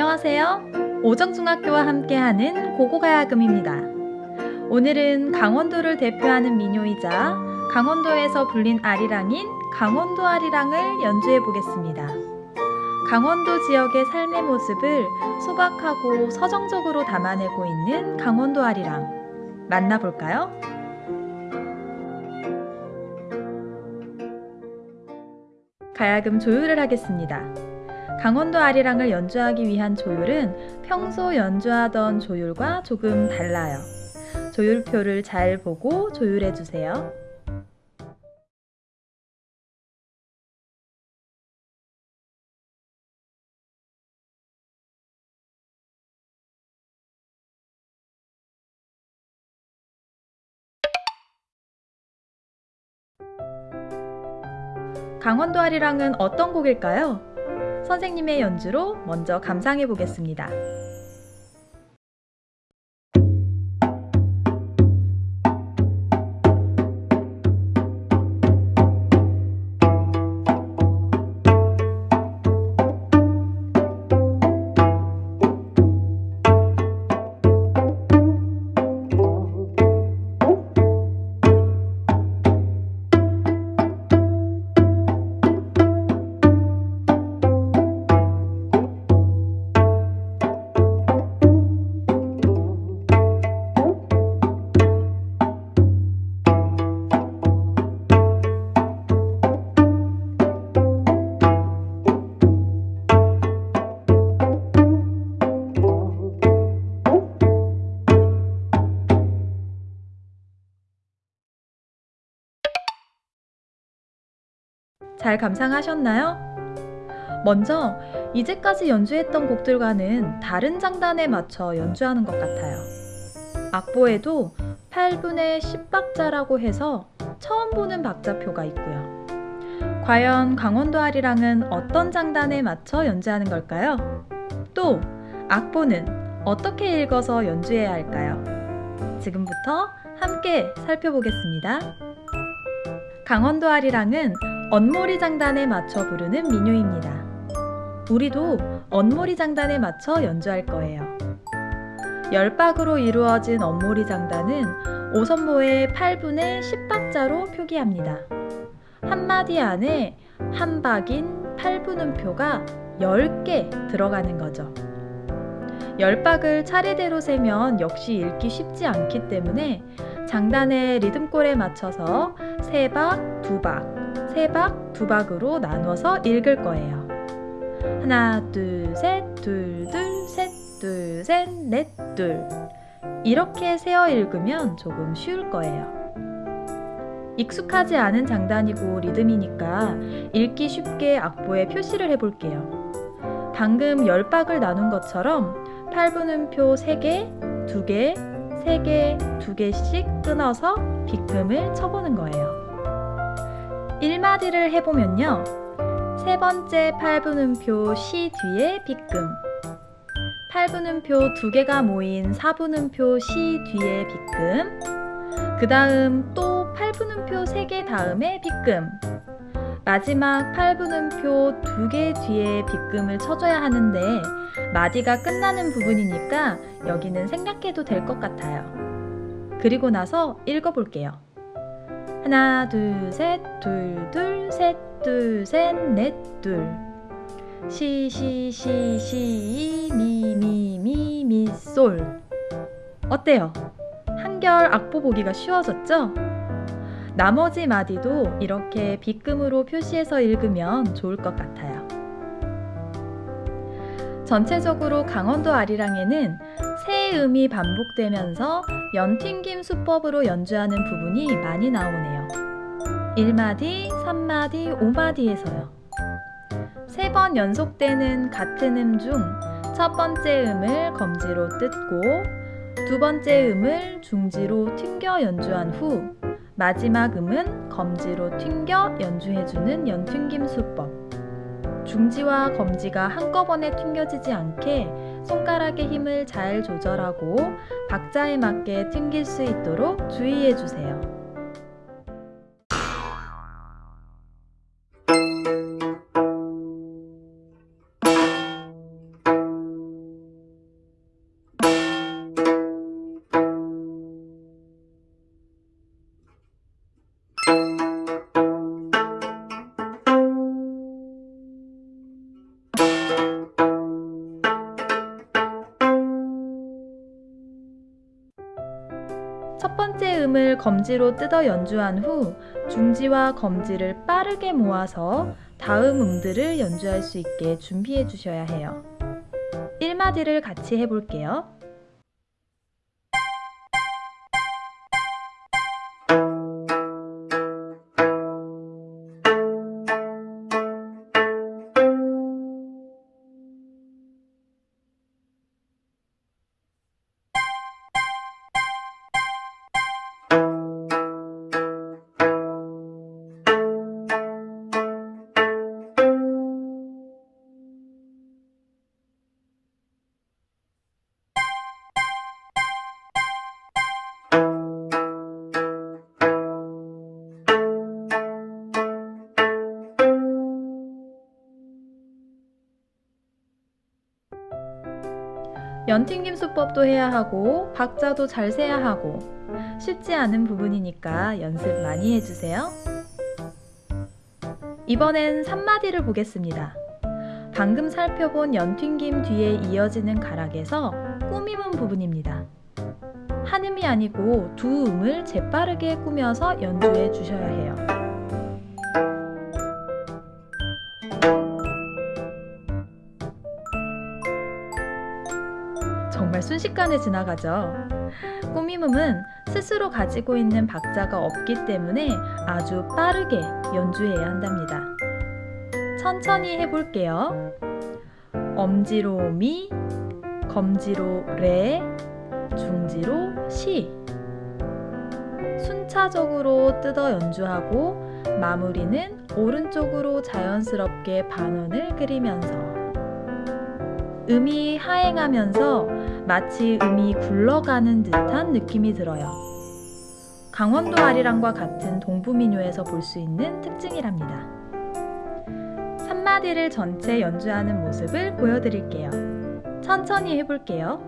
안녕하세요. 오정중학교와 함께하는 고고가야금입니다. 오늘은 강원도를 대표하는 민요이자 강원도에서 불린 아리랑인 강원도 아리랑을 연주해 보겠습니다. 강원도 지역의 삶의 모습을 소박하고 서정적으로 담아내고 있는 강원도 아리랑 만나볼까요? 가야금 조율을 하겠습니다. 강원도 아리랑을 연주하기 위한 조율은 평소 연주하던 조율과 조금 달라요. 조율표를 잘 보고 조율해 주세요. 강원도 아리랑은 어떤 곡일까요? 선생님의 연주로 먼저 감상해 보겠습니다. 잘 감상하셨나요? 먼저 이제까지 연주했던 곡들과는 다른 장단에 맞춰 연주하는 것 같아요. 악보에도 8분의 10박자라고 해서 처음 보는 박자표가 있고요. 과연 강원도 아리랑은 어떤 장단에 맞춰 연주하는 걸까요? 또 악보는 어떻게 읽어서 연주해야 할까요? 지금부터 함께 살펴보겠습니다. 강원도 아리랑은 언모리 장단에 맞춰 부르는 민요입니다. 우리도 언모리 장단에 맞춰 연주할 거예요. 열박으로 이루어진 언모리 장단은 5선모의 8분의 10박자로 표기합니다. 한마디 안에 한 박인 8분음표가 10개 들어가는 거죠. 열박을 차례대로 세면 역시 읽기 쉽지 않기 때문에 장단의 리듬골에 맞춰서 3박, 2박, 3박, 2박으로 나눠서 읽을 거예요. 하나, 둘, 셋, 둘, 둘, 셋, 둘, 셋, 넷, 둘. 이렇게 세어 읽으면 조금 쉬울 거예요. 익숙하지 않은 장단이고 리듬이니까 읽기 쉽게 악보에 표시를 해볼게요. 방금 열박을 나눈 것처럼 8분음표 3개, 2개, 3개, 2개씩 끊어서 빗금을 쳐보는 거예요. 1마디를 해보면요. 세 번째 8분음표 시 뒤에 빗금 8분음표 두 개가 모인 4분음표 시 뒤에 빗금 그 다음 또 8분음표 3개 다음에 빗금 마지막 8분음표 두개 뒤에 빗금을 쳐줘야 하는데 마디가 끝나는 부분이니까 여기는 생략해도 될 것 같아요. 그리고 나서 읽어볼게요. 하나, 둘, 셋, 둘, 둘, 셋, 둘, 셋, 넷, 둘. 시, 시, 시, 시, 미, 미, 미, 미, 솔. 어때요? 한결 악보 보기가 쉬워졌죠? 나머지 마디도 이렇게 빗금으로 표시해서 읽으면 좋을 것 같아요. 전체적으로 강원도 아리랑에는 세 음이 반복되면서 연튕김 수법으로 연주하는 부분이 많이 나오네요. 1마디, 3마디, 5마디에서요. 세 번 연속되는 같은 음 중 첫 번째 음을 검지로 뜯고 두 번째 음을 중지로 튕겨 연주한 후 마지막 음은 검지로 튕겨 연주해주는 연튕김 수법. 중지와 검지가 한꺼번에 튕겨지지 않게 손가락의 힘을 잘 조절하고 박자에 맞게 튕길 수 있도록 주의해 주세요. 첫 번째 음을 검지로 뜯어 연주한 후 중지와 검지를 빠르게 모아서 다음 음들을 연주할 수 있게 준비해 주셔야 해요. 1마디를 같이 해볼게요. 연튕김 수법도 해야 하고 박자도 잘 세야 하고 쉽지 않은 부분이니까 연습 많이 해주세요. 이번엔 3마디를 보겠습니다. 방금 살펴본 연튕김 뒤에 이어지는 가락에서 꾸밈음 부분입니다. 한 음이 아니고 두 음을 재빠르게 꾸며서 연주해 주셔야 해요. 순식간에 지나가죠. 꾸밈음은 스스로 가지고 있는 박자가 없기 때문에 아주 빠르게 연주해야 한답니다. 천천히 해볼게요. 엄지로 미, 검지로 레, 중지로 시. 순차적으로 뜯어 연주하고 마무리는 오른쪽으로 자연스럽게 반원을 그리면서 음이 하행하면서 마치 음이 굴러가는 듯한 느낌이 들어요. 강원도 아리랑과 같은 동부민요에서 볼 수 있는 특징이랍니다. 3마디를 전체 연주하는 모습을 보여드릴게요. 천천히 해볼게요.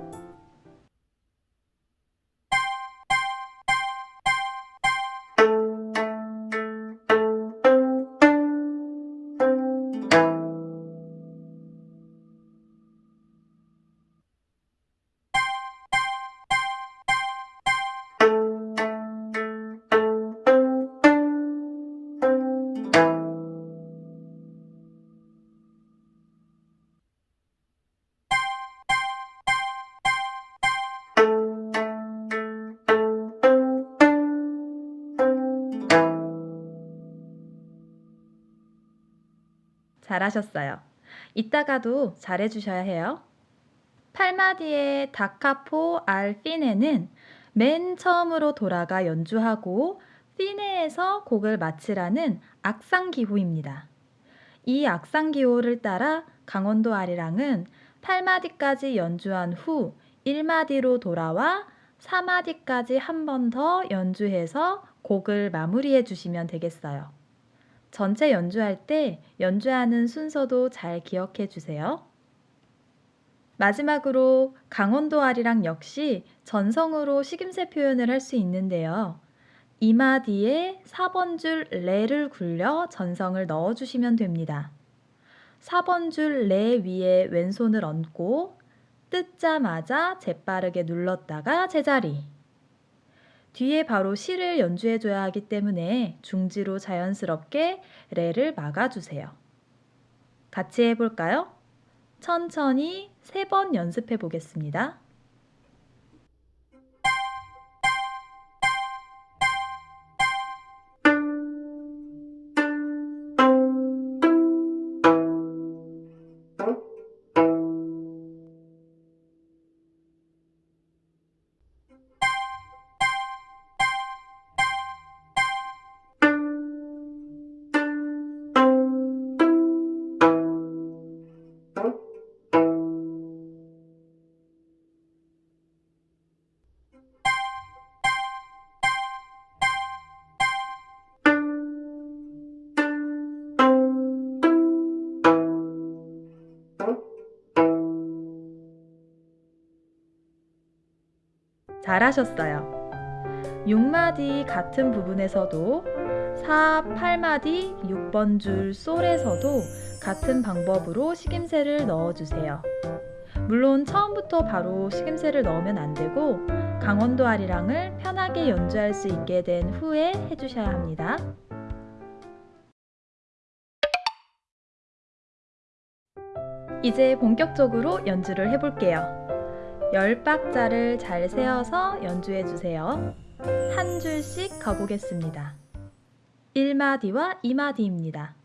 잘하셨어요. 이따가도 잘해주셔야 해요. 8마디의 다카포 알 피네는 맨 처음으로 돌아가 연주하고 피네에서 곡을 마치라는 악상기호입니다. 이 악상기호를 따라 강원도 아리랑은 8마디까지 연주한 후 1마디로 돌아와 4마디까지 한 번 더 연주해서 곡을 마무리해 주시면 되겠어요. 전체 연주할 때 연주하는 순서도 잘 기억해 주세요. 마지막으로 강원도 아리랑 역시 전성으로 식임새 표현을 할 수 있는데요. 이마 뒤에 4번 줄 레를 굴려 전성을 넣어 주시면 됩니다. 4번 줄 레 위에 왼손을 얹고 뜯자마자 재빠르게 눌렀다가 제자리. 뒤에 바로 시를 연주해 줘야 하기 때문에 중지로 자연스럽게 레를 막아주세요. 같이 해볼까요? 천천히 세 번 연습해 보겠습니다. 잘하셨어요. 6마디 같은 부분에서도 4, 8마디 6번 줄 솔에서도 같은 방법으로 식임새를 넣어주세요. 물론 처음부터 바로 식임새를 넣으면 안 되고 강원도 아리랑을 편하게 연주할 수 있게 된 후에 해주셔야 합니다. 이제 본격적으로 연주를 해볼게요. 열 박자를 잘 세어서 연주해 주세요. 한 줄씩 가보겠습니다. 1마디와 2마디입니다.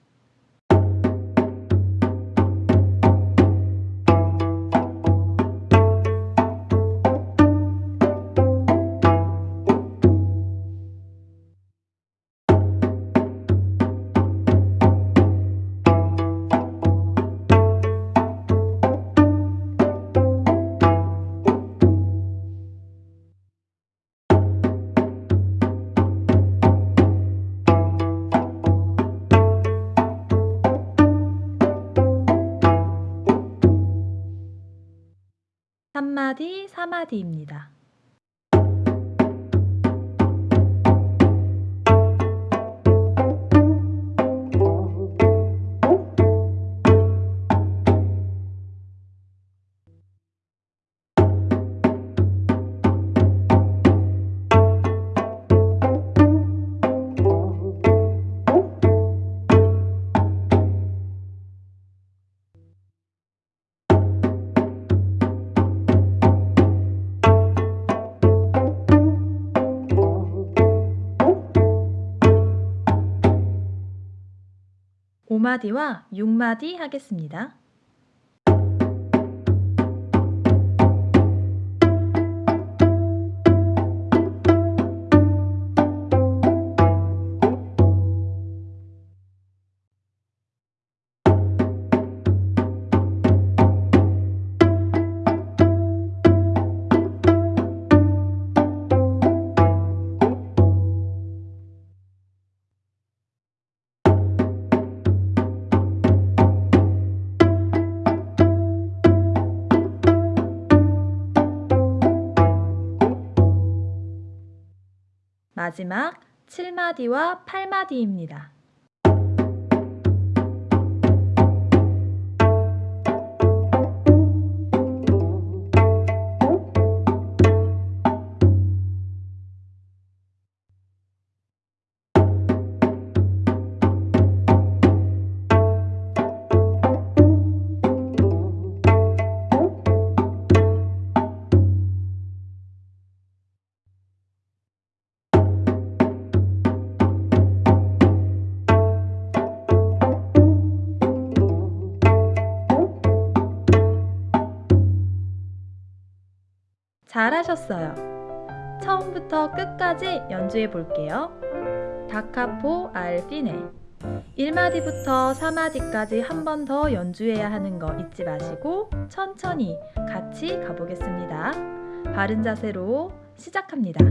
한마디, 사마디입니다. 오마디와 육마디 하겠습니다. 마지막 7마디와 8마디입니다. 잘하셨어요. 처음부터 끝까지 연주해 볼게요. 다카포 알피네 1마디부터 4마디까지 한 번 더 연주해야 하는 거 잊지 마시고 천천히 같이 가보겠습니다. 바른 자세로 시작합니다.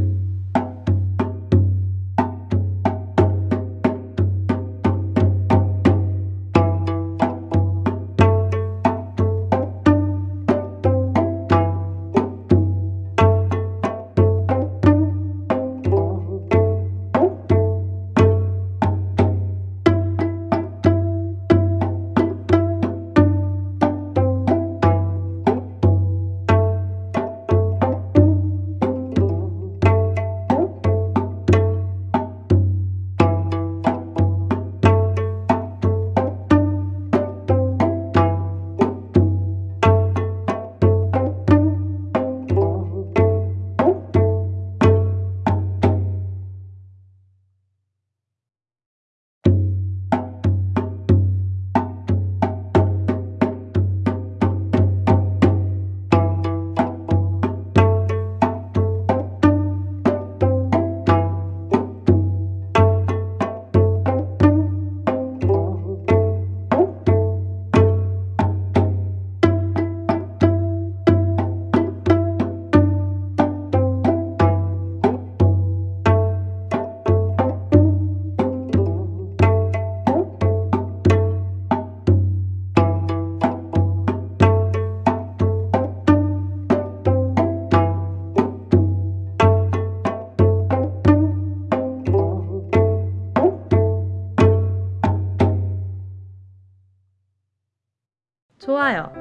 좋아요.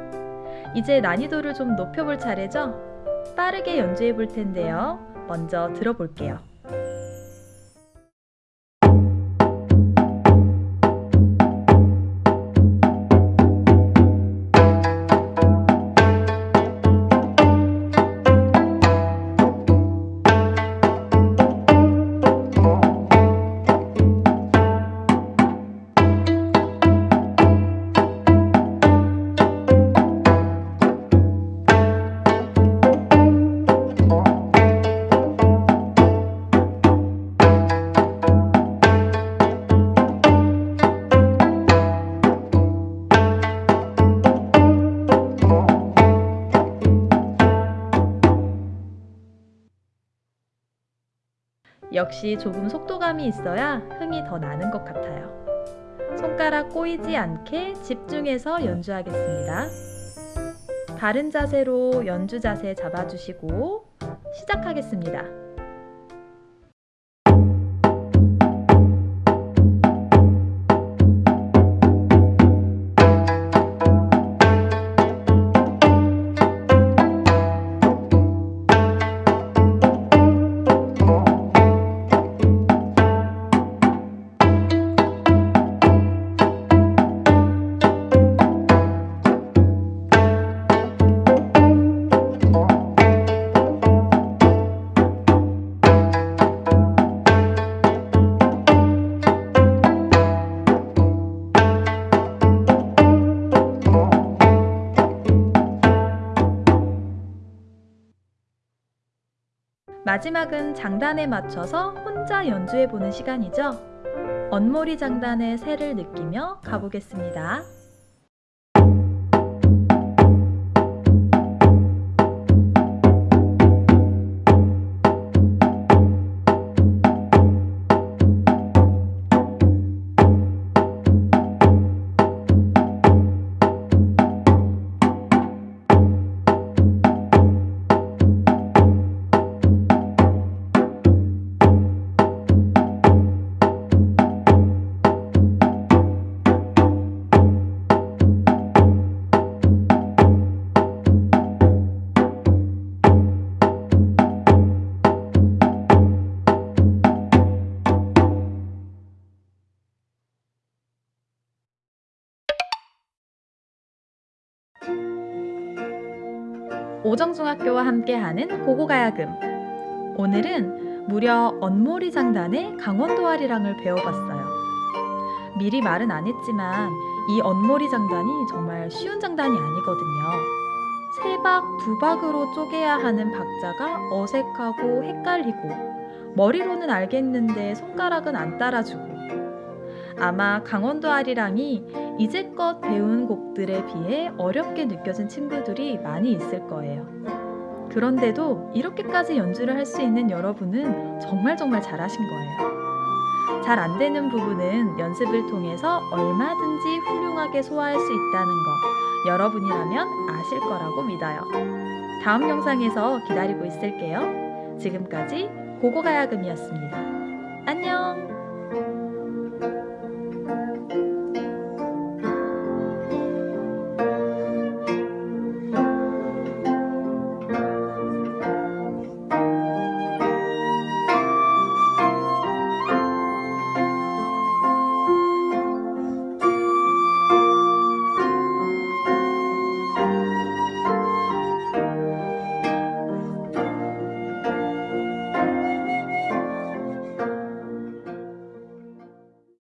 이제 난이도를 좀 높여볼 차례죠? 빠르게 연주해 볼 텐데요. 먼저 들어볼게요. 역시 조금 속도감이 있어야 흥이 더 나는 것 같아요. 손가락 꼬이지 않게 집중해서 연주하겠습니다. 바른 자세로 연주 자세 잡아주시고 시작하겠습니다. 마지막은 장단에 맞춰서 혼자 연주해보는 시간이죠. 언모리 장단의 새를 느끼며 가보겠습니다. 오정중학교와 함께하는 고고가야금 오늘은 무려 언모리 장단의 강원도 아리랑을 배워봤어요. 미리 말은 안 했지만 이 언모리 장단이 정말 쉬운 장단이 아니거든요. 세 박, 두 박으로 쪼개야 하는 박자가 어색하고 헷갈리고 머리로는 알겠는데 손가락은 안 따라주고 아마 강원도 아리랑이 이제껏 배운 곡들에 비해 어렵게 느껴진 친구들이 많이 있을 거예요. 그런데도 이렇게까지 연주를 할 수 있는 여러분은 정말 정말 잘하신 거예요. 잘 안 되는 부분은 연습을 통해서 얼마든지 훌륭하게 소화할 수 있다는 거 여러분이라면 아실 거라고 믿어요. 다음 영상에서 기다리고 있을게요. 지금까지 고고가야금이었습니다. 안녕!